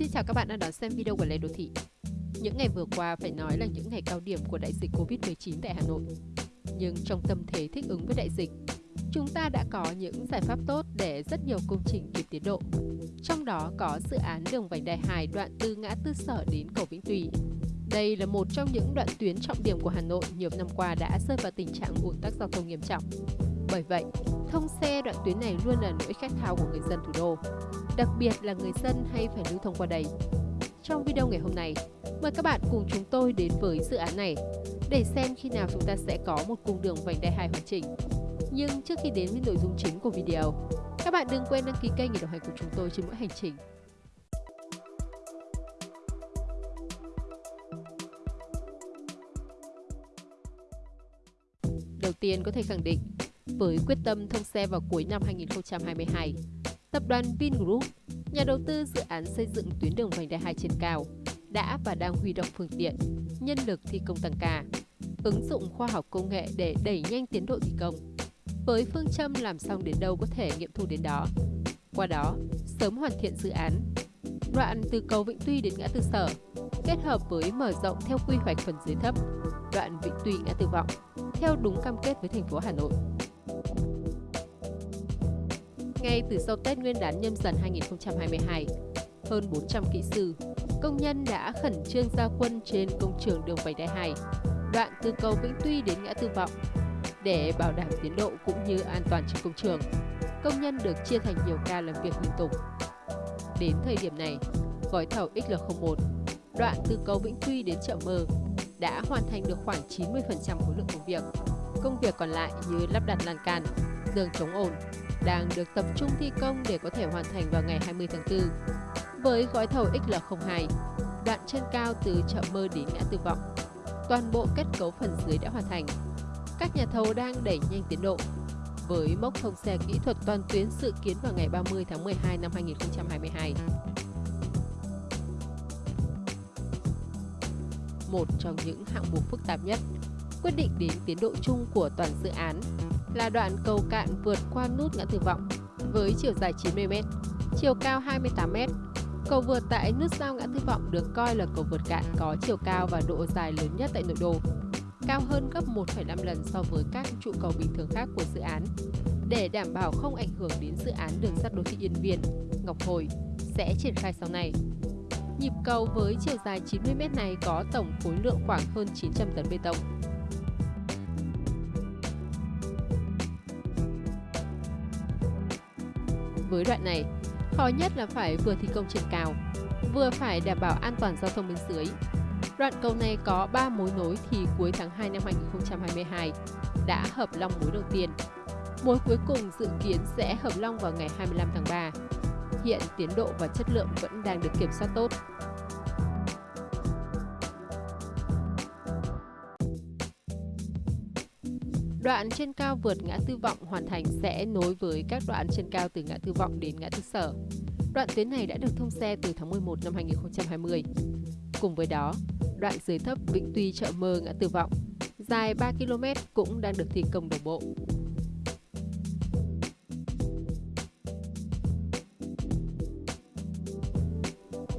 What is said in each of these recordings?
Xin chào các bạn đang đón xem video của Lê Đô Thị. Những ngày vừa qua phải nói là những ngày cao điểm của đại dịch Covid-19 tại Hà Nội. Nhưng trong tâm thế thích ứng với đại dịch, chúng ta đã có những giải pháp tốt để rất nhiều công trình kịp tiến độ. Trong đó có dự án đường vành đai 2 đoạn từ ngã tư sở đến cầu Vĩnh Tùy. Đây là một trong những đoạn tuyến trọng điểm của Hà Nội nhiều năm qua đã rơi vào tình trạng ùn tắc giao thông nghiêm trọng. Bởi vậy, thông xe đoạn tuyến này luôn là nỗi khát khao của người dân thủ đô, đặc biệt là người dân hay phải lưu thông qua đây. Trong video ngày hôm nay, mời các bạn cùng chúng tôi đến với dự án này để xem khi nào chúng ta sẽ có một cung đường vành đai 2 hoàn chỉnh. Nhưng trước khi đến với nội dung chính của video, các bạn đừng quên đăng ký kênh để đồng hành cùng chúng tôi trên mỗi hành trình. Đầu tiên có thể khẳng định, với quyết tâm thông xe vào cuối năm 2022, tập đoàn Vingroup, nhà đầu tư dự án xây dựng tuyến đường vành đai 2 trên cao, đã và đang huy động phương tiện, nhân lực thi công tăng ca, ứng dụng khoa học công nghệ để đẩy nhanh tiến độ thi công. Với phương châm làm xong đến đâu có thể nghiệm thu đến đó. Qua đó, sớm hoàn thiện dự án. Đoạn từ cầu Vĩnh Tuy đến ngã tư Sở, kết hợp với mở rộng theo quy hoạch phần dưới thấp, đoạn Vĩnh Tuy ngã tư Vọng, theo đúng cam kết với thành phố Hà Nội. Ngay từ sau Tết Nguyên đán nhâm dần 2022, hơn 400 kỹ sư, công nhân đã khẩn trương ra quân trên công trường đường vành đai 2, đoạn từ cầu Vĩnh Tuy đến ngã tư Vọng. Để bảo đảm tiến độ cũng như an toàn trên công trường, công nhân được chia thành nhiều ca làm việc liên tục. Đến thời điểm này, gói thầu XL01, đoạn từ cầu Vĩnh Tuy đến chợ Mơ, đã hoàn thành được khoảng 90% khối lượng công việc. Công việc còn lại như lắp đặt lan can, giường chống ồn, đang được tập trung thi công để có thể hoàn thành vào ngày 20 tháng 4. Với gói thầu XL02, đoạn trên cao từ chợ Mơ đến ngã tư Vọng, toàn bộ kết cấu phần dưới đã hoàn thành. Các nhà thầu đang đẩy nhanh tiến độ, với mốc thông xe kỹ thuật toàn tuyến dự kiến vào ngày 30 tháng 12 năm 2022. Một trong những hạng mục phức tạp nhất, quyết định đến tiến độ chung của toàn dự án là đoạn cầu cạn vượt qua nút ngã tư vọng với chiều dài 90m, chiều cao 28m. Cầu vượt tại nút giao ngã tư vọng được coi là cầu vượt cạn có chiều cao và độ dài lớn nhất tại nội đô, cao hơn gấp 1,5 lần so với các trụ cầu bình thường khác của dự án. Để đảm bảo không ảnh hưởng đến dự án đường sắt đô thị Yên Viên, Ngọc Hồi sẽ triển khai sau này. Nhịp cầu với chiều dài 90m này có tổng khối lượng khoảng hơn 900 tấn bê tông, Với đoạn này, khó nhất là phải vừa thi công trên cao, vừa phải đảm bảo an toàn giao thông bên dưới. Đoạn cầu này có 3 mối nối thì cuối tháng 2 năm 2022 đã hợp long mối đầu tiên. Mối cuối cùng dự kiến sẽ hợp long vào ngày 25 tháng 3. Hiện tiến độ và chất lượng vẫn đang được kiểm soát tốt. Đoạn trên cao vượt ngã tư vọng hoàn thành sẽ nối với các đoạn trên cao từ ngã tư vọng đến ngã tư sở. Đoạn tuyến này đã được thông xe từ tháng 11 năm 2020. Cùng với đó, đoạn dưới thấp Vĩnh Tuy chợ mơ ngã tư vọng, dài 3 km cũng đang được thi công đồng bộ.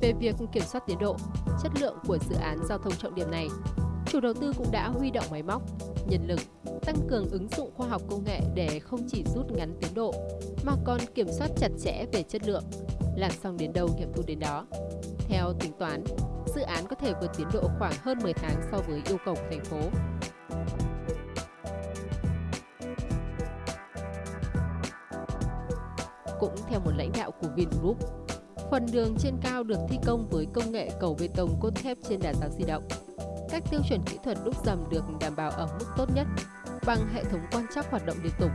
Về việc kiểm soát tiến độ, chất lượng của dự án giao thông trọng điểm này, chủ đầu tư cũng đã huy động máy móc, nhân lực tăng cường ứng dụng khoa học công nghệ để không chỉ rút ngắn tiến độ, mà còn kiểm soát chặt chẽ về chất lượng, làm xong đến đâu nghiệm thu đến đó. Theo tính toán, dự án có thể vượt tiến độ khoảng hơn 10 tháng so với yêu cầu của thành phố. Cũng theo một lãnh đạo của Vingroup, phần đường trên cao được thi công với công nghệ cầu bê tông cốt thép trên đà giáo di động. Các tiêu chuẩn kỹ thuật đúc dầm được đảm bảo ở mức tốt nhất bằng hệ thống quan trắc hoạt động liên tục.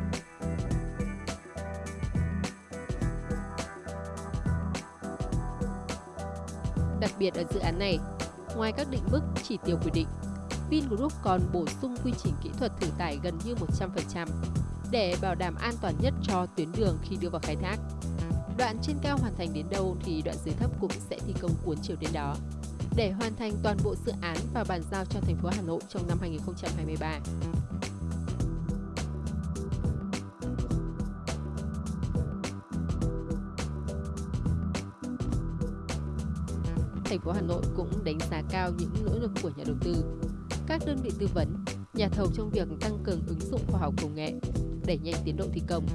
Đặc biệt ở dự án này, ngoài các định mức chỉ tiêu quy định, Vingroup còn bổ sung quy trình kỹ thuật thử tải gần như 100% để bảo đảm an toàn nhất cho tuyến đường khi đưa vào khai thác. Đoạn trên cao hoàn thành đến đâu thì đoạn dưới thấp cũng sẽ thi công cuốn chiều đến đó để hoàn thành toàn bộ dự án và bàn giao cho thành phố Hà Nội trong năm 2023. Thành phố Hà Nội cũng đánh giá cao những nỗ lực của nhà đầu tư, các đơn vị tư vấn, nhà thầu trong việc tăng cường ứng dụng khoa học công nghệ, đẩy nhanh tiến độ thi công.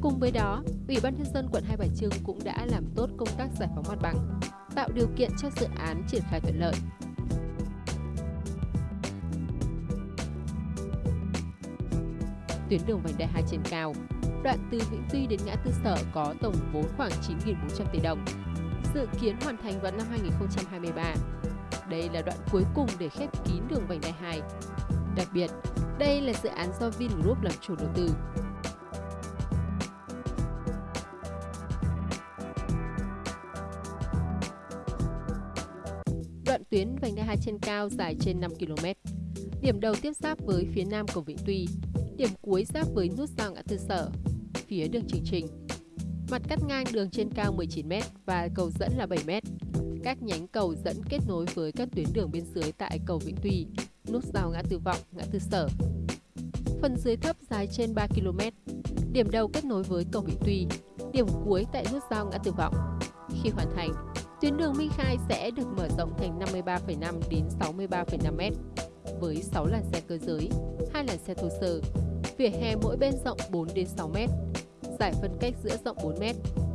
Cùng với đó, Ủy ban nhân dân quận Hai Bà Trưng cũng đã làm tốt công tác giải phóng mặt bằng, tạo điều kiện cho dự án triển khai thuận lợi. Tuyến đường vành đai 2 trên cao, đoạn từ Vĩnh Tuy đến ngã tư Sở có tổng vốn khoảng 9.400 tỷ đồng, dự kiến hoàn thành vào năm 2023. Đây là đoạn cuối cùng để khép kín đường vành đai 2. Đặc biệt, đây là dự án do Vingroup làm chủ đầu tư. Đoạn tuyến vành đai 2 trên cao dài trên 5 km. Điểm đầu tiếp giáp với phía nam cầu Vĩnh Tuy, điểm cuối giáp với nút giao ngã tư Sở, phía đường Trường Trình. Mặt cắt ngang đường trên cao 19m và cầu dẫn là 7m. Các nhánh cầu dẫn kết nối với các tuyến đường bên dưới tại cầu Vĩnh Tuy, nút giao ngã tư Vọng, ngã tư Sở. Phần dưới thấp dài trên 3 km. Điểm đầu kết nối với cầu Vĩnh Tuy, điểm cuối tại nút giao ngã tư Vọng. Khi hoàn thành, tuyến đường Minh Khai sẽ được mở rộng thành 53,5 đến 63,5 m với 6 làn xe cơ giới, 2 làn xe thô sơ, vỉa hè mỗi bên rộng 4 đến 6 m, giải phân cách giữa rộng 4 m,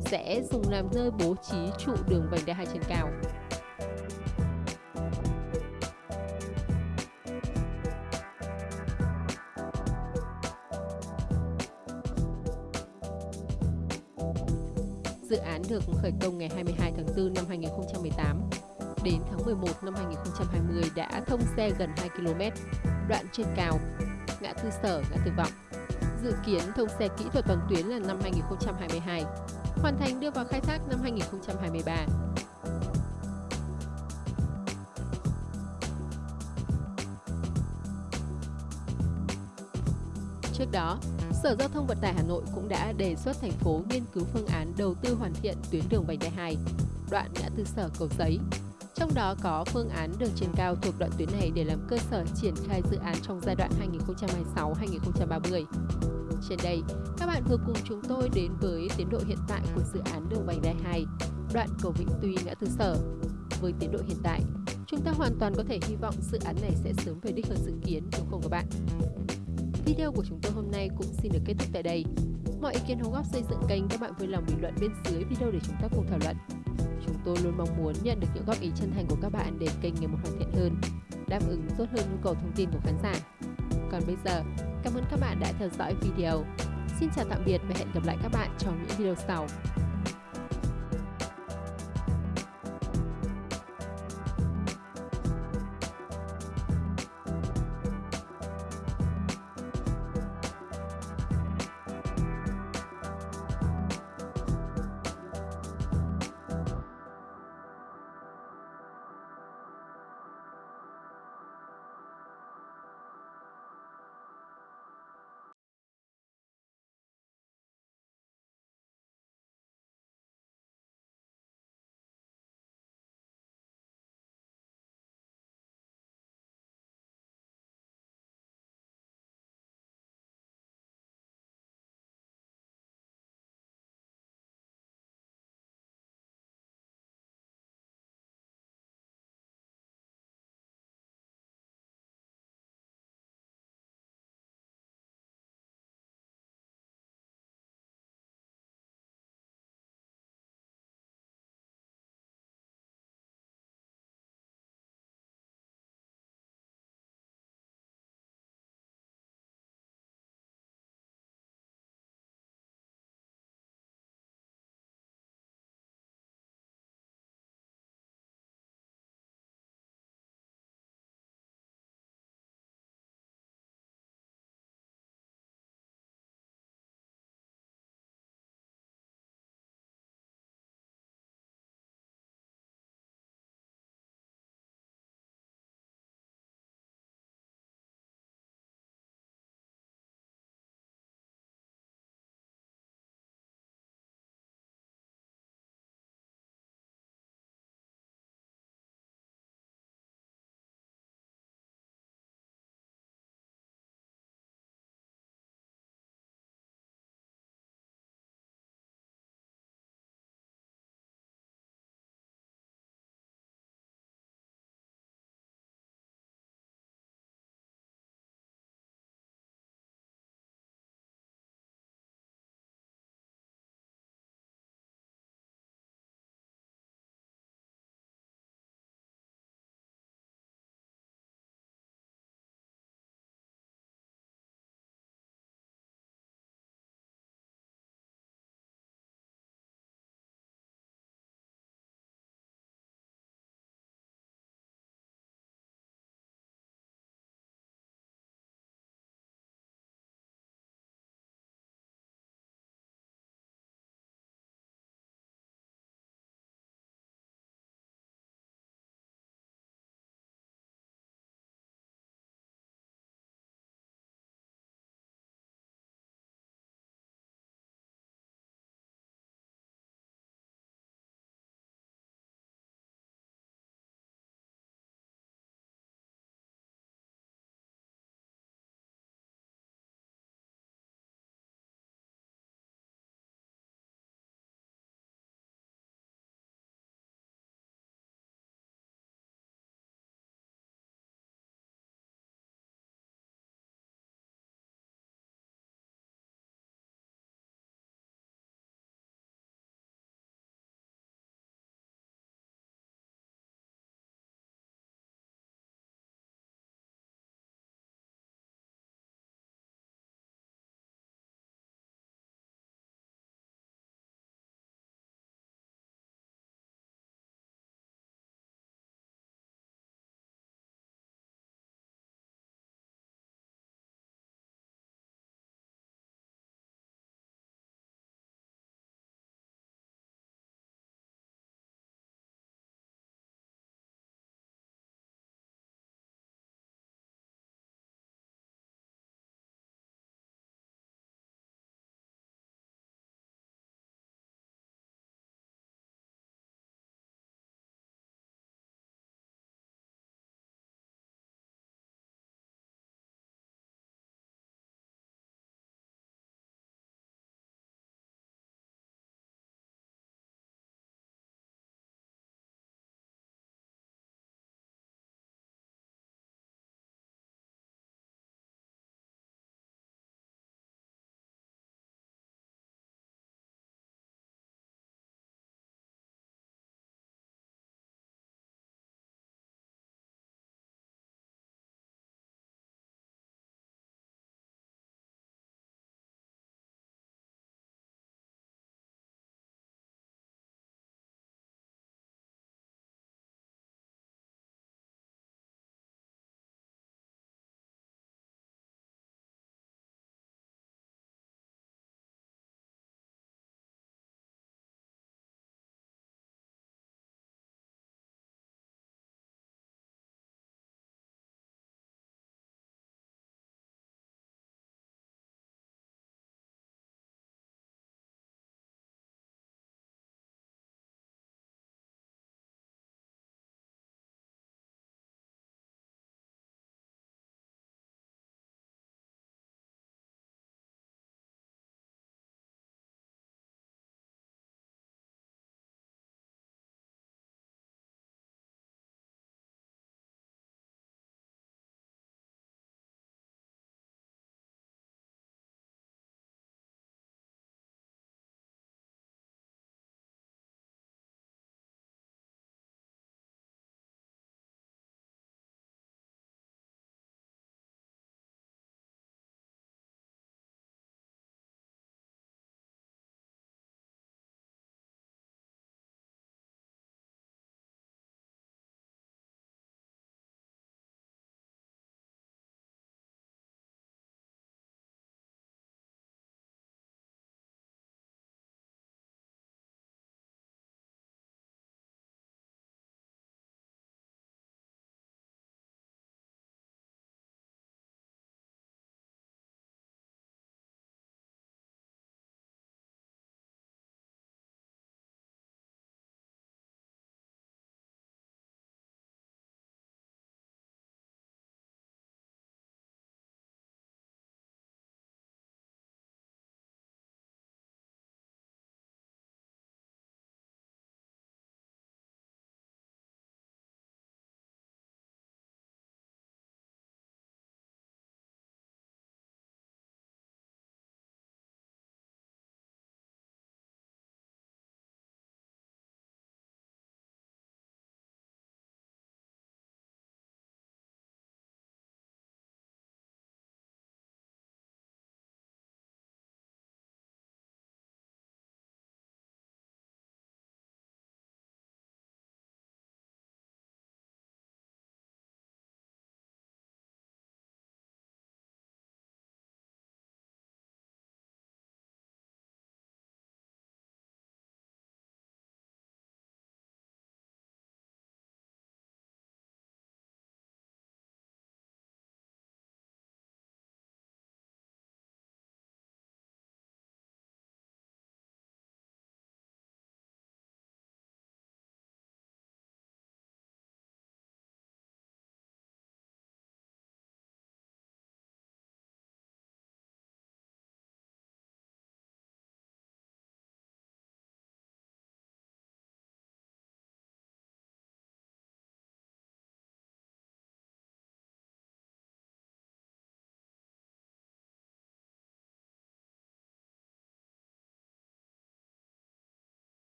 sẽ dùng làm nơi bố trí trụ đường vành đai 2 trên cao. Dự án được khởi công ngày 22 tháng 4 năm 2018. Đến tháng 11 năm 2020 đã thông xe gần 2 km, đoạn trên cao, ngã tư sở, ngã tư vọng. Dự kiến thông xe kỹ thuật toàn tuyến là năm 2022, hoàn thành đưa vào khai thác năm 2023. Trước đó, Sở Giao thông Vận tải Hà Nội cũng đã đề xuất thành phố nghiên cứu phương án đầu tư hoàn thiện tuyến đường vành đai 2, đoạn ngã tư sở cầu giấy. Trong đó có phương án đường trên cao thuộc đoạn tuyến này để làm cơ sở triển khai dự án trong giai đoạn 2026-2030. Trên đây, các bạn vừa cùng chúng tôi đến với tiến độ hiện tại của dự án đường vành đai 2, đoạn cầu Vĩnh Tuy ngã tư sở. Với tiến độ hiện tại, chúng ta hoàn toàn có thể hy vọng dự án này sẽ sớm về đích hơn dự kiến đúng không các bạn? Video của chúng tôi hôm nay cũng xin được kết thúc tại đây. Mọi ý kiến đóng góp xây dựng kênh các bạn vui lòng bình luận bên dưới video để chúng ta cùng thảo luận. Chúng tôi luôn mong muốn nhận được những góp ý chân thành của các bạn để kênh ngày một hoàn thiện hơn, đáp ứng tốt hơn nhu cầu thông tin của khán giả. Còn bây giờ, cảm ơn các bạn đã theo dõi video. Xin chào tạm biệt và hẹn gặp lại các bạn trong những video sau.